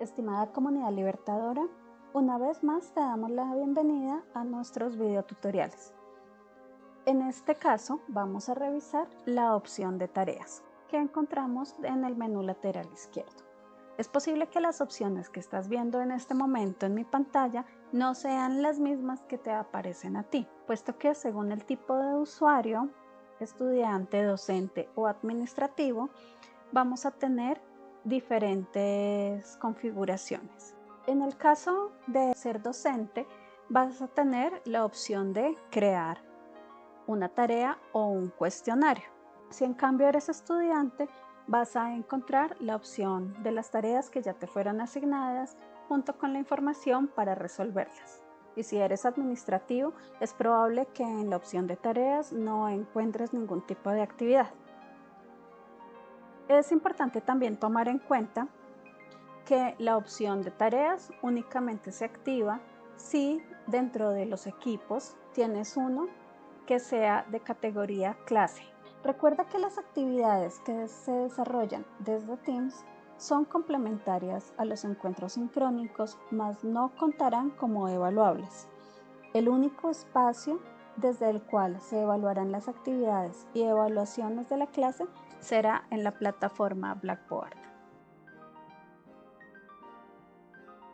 estimada comunidad libertadora, una vez más te damos la bienvenida a nuestros videotutoriales. En este caso vamos a revisar la opción de tareas que encontramos en el menú lateral izquierdo. Es posible que las opciones que estás viendo en este momento en mi pantalla no sean las mismas que te aparecen a ti, puesto que según el tipo de usuario, estudiante, docente o administrativo, vamos a tener diferentes configuraciones. En el caso de ser docente, vas a tener la opción de crear una tarea o un cuestionario. Si en cambio eres estudiante, vas a encontrar la opción de las tareas que ya te fueron asignadas junto con la información para resolverlas. Y si eres administrativo, es probable que en la opción de tareas no encuentres ningún tipo de actividad. Es importante también tomar en cuenta que la opción de tareas únicamente se activa si dentro de los equipos tienes uno que sea de categoría clase. Recuerda que las actividades que se desarrollan desde Teams son complementarias a los encuentros sincrónicos, mas no contarán como evaluables. El único espacio desde el cual se evaluarán las actividades y evaluaciones de la clase será en la plataforma Blackboard.